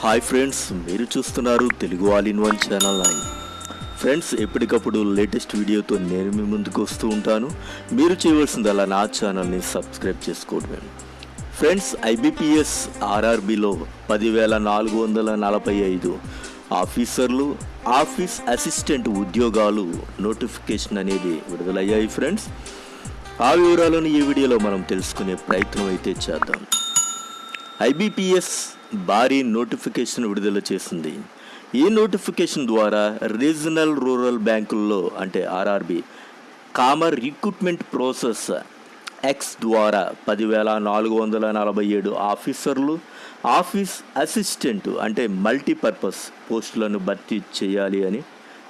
Hi friends మీరు చూస్తున్నారు Telugu all in one channel nine. Friends ఎప్పటికప్పుడు లేటెస్ట్ వీడియోతో నేను మీ ముందుకు వస్తూ ఉంటాను. మీరు చేయవలసిందల్లా నా ఛానల్ని సబ్స్క్రైబ్ చేసుకోవడమే. ఫ్రెండ్స్ ఐబిపిఎస్ ఆర్ఆర్బిలో పదివేల నాలుగు వందల నలభై ఐదు ఆఫీసర్లు ఆఫీస్ అసిస్టెంట్ ఉద్యోగాలు నోటిఫికేషన్ అనేది విడుదలయ్యాయి ఫ్రెండ్స్ ఆ వివరాలను ఈ వీడియోలో మనం తెలుసుకునే ప్రయత్నం అయితే చేద్దాం. ఐబిపిఎస్ భారీ నోటిఫికేషన్ విడుదల చేసింది. ఈ నోటిఫికేషన్ ద్వారా రీజనల్ రూరల్ బ్యాంకుల్లో అంటే RRB common recruitment process X ద్వారా పదివేల నాలుగు వందల నలభై ఏడు ఆఫీసర్లు ఆఫీస్ అసిస్టెంట్ అంటే మల్టీపర్పస్ పోస్టులను భర్తీ చేయాలి అని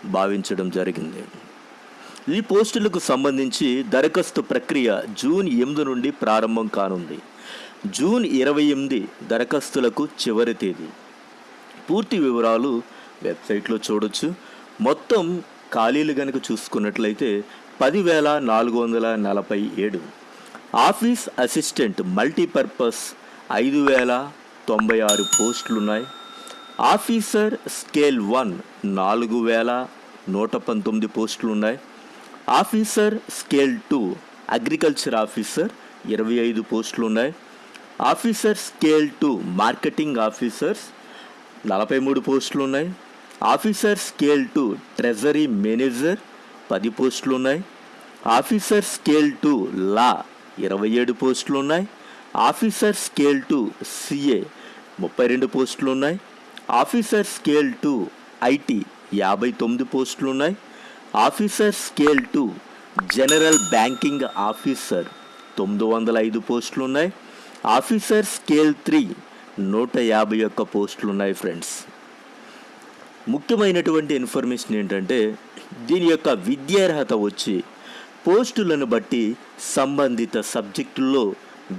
భావించడం జరిగింది. ఈ పోస్టులకు సంబంధించి దరఖాస్తు ప్రక్రియ జూన్ ఎనిమిది నుండి ప్రారంభం కానుంది. జూన్ ఇరవై ఎనిమిది దరఖాస్తులకు చివరి తేదీ. పూర్తి వివరాలు వెబ్సైట్లో చూడొచ్చు. మొత్తం ఖాళీలు కనుక చూసుకున్నట్లయితే పదివేల నాలుగు వందల నలభై ఏడు. ఆఫీస్ అసిస్టెంట్ మల్టీపర్పస్ ఐదు వేల తొంభై ఆరు పోస్టులు ఉన్నాయి ఆఫీసర్ స్కేల్ వన్ నాలుగు వేల నూట పంతొమ్మిది పోస్టులు ఉన్నాయి officer scale two agriculture officer ఇరవై ఐదు పోస్టులు ఉన్నాయి officer scale two marketing officers నలభై మూడు పోస్టులు ఉన్నాయి. Officer scale two treasury manager పది పోస్టులు ఉన్నాయి. ఆఫీసర్ స్కేల్ టు లా ఇరవై ఏడు పోస్టులు ఉన్నాయి. ఆఫీసర్ స్కేల్ టు సిఏ ముప్పై రెండు పోస్టులు ఉన్నాయి. ఆఫీసర్ స్కేల్ టూ ఐటీ యాభై తొమ్మిది పోస్టులు ఉన్నాయి. Officer scale two general banking officer తొమ్మిది వందల ఐదు పోస్టులు ఉన్నాయి. ఆఫీసర్ స్కేల్ త్రీ నూట యాభై ఒక్క పోస్టులు ఉన్నాయి ఫ్రెండ్స్. ముఖ్యమైనటువంటి ఇన్ఫర్మేషన్ ఏంటంటే దీని యొక్క విద్యార్హత వచ్చి పోస్టులను బట్టి సంబంధిత సబ్జెక్టుల్లో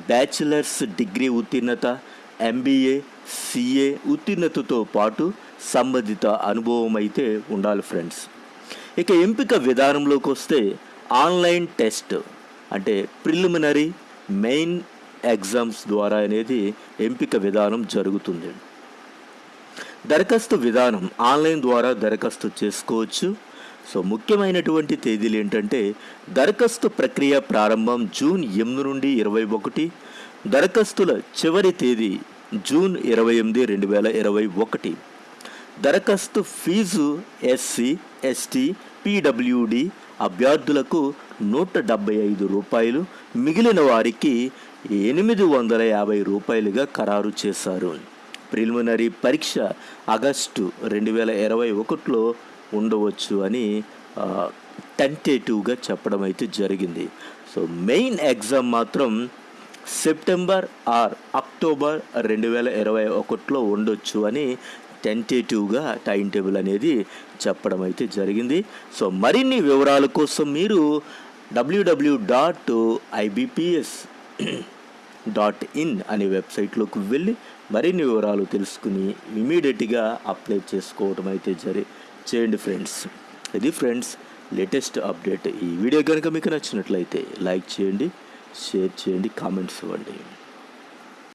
బ్యాచిలర్స్ డిగ్రీ ఉత్తీర్ణత ఎంబీఏ సిఏ ఉత్తీర్ణతతో పాటు సంబంధిత అనుభవం అయితే ఉండాలి ఫ్రెండ్స్. ఇక ఎంపిక విధానంలోకి వస్తే ఆన్లైన్ టెస్ట్ అంటే ప్రిలిమినరీ మెయిన్ ఎగ్జామ్స్ ద్వారా అనేది ఎంపిక విధానం జరుగుతుంది. దరఖాస్తు విధానం ఆన్లైన్ ద్వారా దరఖాస్తు చేసుకోవచ్చు. సో ముఖ్యమైనటువంటి తేదీలు ఏంటంటే దరఖాస్తు ప్రక్రియ ప్రారంభం జూన్ ఎనిమిది నుండి ఇరవై ఒకటి దరఖాస్తుల చివరి తేదీ జూన్ ఇరవై ఎనిమిది రెండు వేల ఇరవై ఒకటి దరఖాస్తు ఫీజు ఎస్సీ ఎస్టీ పీడబ్ల్యూడి అభ్యర్థులకు నూట డెబ్బై ఐదు రూపాయలు మిగిలిన వారికి ఎనిమిది వందల యాభై రూపాయలుగా ఖరారు చేశారు. ప్రిలిమినరీ పరీక్ష ఆగస్టు రెండు వేల ఇరవై ఒకటిలో ఉండవచ్చు అని టెంటేటివ్గా చెప్పడం అయితే జరిగింది. సో మెయిన్ ఎగ్జామ్ మాత్రం సెప్టెంబర్ ఆర్ అక్టోబర్ రెండు వేల ఇరవై ఒకటిలో ఉండొచ్చు అని టెంటేటివ్గా టైం టేబుల్ అనేది చెప్పడం అయితే జరిగింది. సో మరిన్ని వివరాల కోసం మీరు WW dot IBPS dot in అనే వెబ్సైట్లోకి వెళ్ళి మరిన్ని వివరాలు తెలుసుకుని ఇమీడియట్గా అప్లై చేసుకోవటం అయితే జరి చేయండి ఫ్రెండ్స్. ఇది ఫ్రెండ్స్ లేటెస్ట్ అప్డేట్. ఈ వీడియో కనుక మీకు నచ్చినట్లయితే లైక్ చేయండి షేర్ చేయండి కామెంట్స్ ఇవ్వండి.